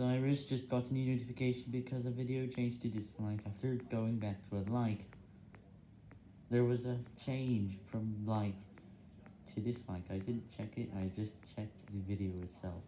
iris just got a new notification because a video changed to dislike after going back to a like. There was a change from like to dislike. I didn't check it, I just checked the video itself.